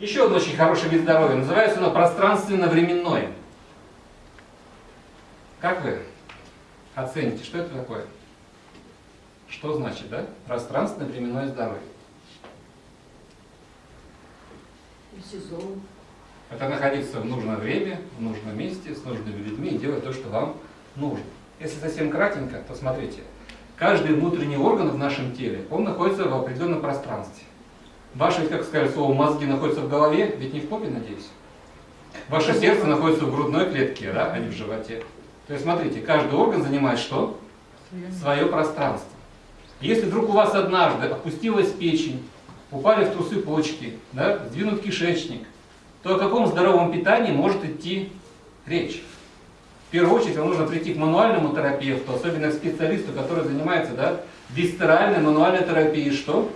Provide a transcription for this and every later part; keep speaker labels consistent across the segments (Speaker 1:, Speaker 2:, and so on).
Speaker 1: Еще один очень хороший вид здоровья. Называется оно пространственно-временной. Как вы оцените, что это такое? Что значит, да? Пространственно-временное здоровье.
Speaker 2: Сезон.
Speaker 1: Это находиться в нужное время, в нужном месте, с нужными людьми и делать то, что вам нужно. Если совсем кратенько, то смотрите. Каждый внутренний орган в нашем теле, он находится в определенном пространстве. Ваши, как сказать слово, мозги находятся в голове, ведь не в попе, надеюсь. Ваше сердце находится в грудной клетке, да, а не в животе. То есть, смотрите, каждый орган занимает что? Свое пространство. Если вдруг у вас однажды опустилась печень, упали в трусы почки, да, сдвинут кишечник, то о каком здоровом питании может идти речь? В первую очередь вам нужно прийти к мануальному терапевту, особенно к специалисту, который занимается да, висцеральной мануальной терапией. Что?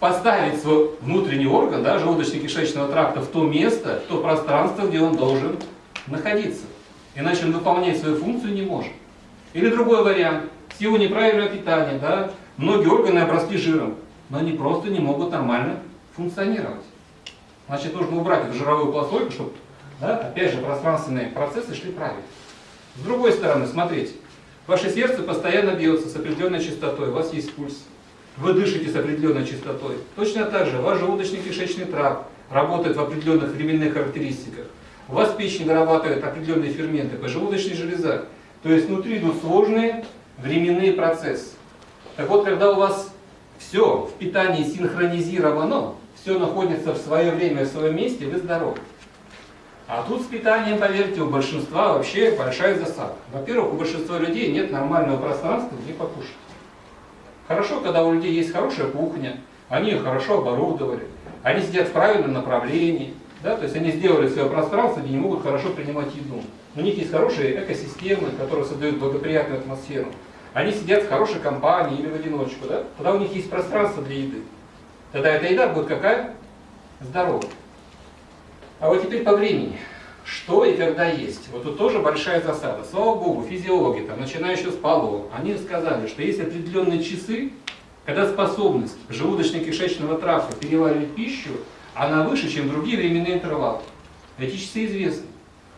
Speaker 1: Поставить свой внутренний орган, да, желудочно-кишечного тракта в то место, в то пространство, где он должен находиться. Иначе он выполнять свою функцию не может. Или другой вариант. В силу неправильного питания, да, многие органы обросли жиром, но они просто не могут нормально функционировать. Значит, нужно убрать эту жировую пластойку, чтобы, да, опять же, пространственные процессы шли правильно. С другой стороны, смотрите, ваше сердце постоянно бьется с определенной частотой, у вас есть пульс. Вы дышите с определенной частотой. Точно так же ваш желудочно-кишечный тракт работает в определенных временных характеристиках. У вас печень вырабатывает определенные ферменты, поджелудочная железа. То есть внутри идут сложные временные процессы. Так вот, когда у вас все в питании синхронизировано, все находится в свое время, в своем месте, вы здоровы. А тут с питанием, поверьте, у большинства вообще большая засада. Во-первых, у большинства людей нет нормального пространства, где покушать. Хорошо, когда у людей есть хорошая кухня, они ее хорошо оборудовали, они сидят в правильном направлении, да, то есть они сделали свое пространство, где не могут хорошо принимать еду. У них есть хорошие экосистемы, которые создают благоприятную атмосферу. Они сидят в хорошей компании или в одиночку, да? Тогда у них есть пространство для еды. Тогда эта еда будет какая? Здоровая. А вот теперь по времени. Что и когда есть? Вот тут тоже большая засада. Слава Богу, физиологи, там, начиная еще с Павлова, они сказали, что есть определенные часы, когда способность желудочно-кишечного тракта переваривать пищу, она выше, чем другие временные интервалы. Эти часы известны.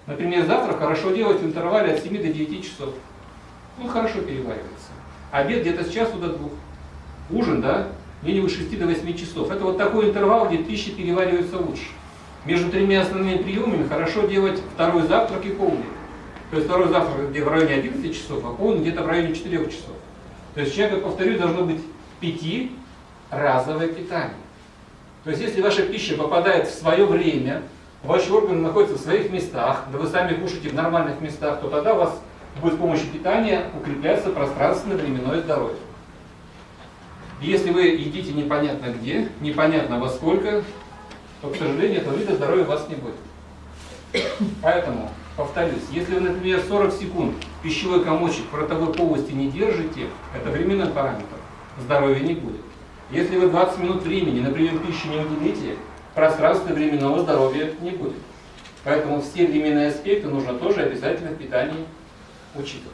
Speaker 1: Например, завтрак хорошо делать в интервале от 7 до 9 часов. Он хорошо переваривается. Обед где-то с часу до двух. Ужин, да, где-нибудь 6 до 8 часов. Это вот такой интервал, где пища переваривается лучше. Между тремя основными приемами хорошо делать второй завтрак и полдник. То есть второй завтрак где в районе 11 часов, а полдник где-то в районе 4 часов. То есть человек, повторю, должно быть пятиразовое питание. То есть если ваша пища попадает в свое время, ваши органы находятся в своих местах, да вы сами кушаете в нормальных местах, то тогда у вас будет с помощью питания укрепляться пространственно-временное здоровье. Если вы едите непонятно где, непонятно во сколько, то, к сожалению, этого вида здоровья у вас не будет. Поэтому, повторюсь, если вы, например, 40 секунд пищевой комочек в ротовой полости не держите, это временной параметр, здоровья не будет. Если вы 20 минут времени на прием пищи не уделите, пространства временного здоровья не будет. Поэтому все временные аспекты нужно тоже обязательно в питании учитывать.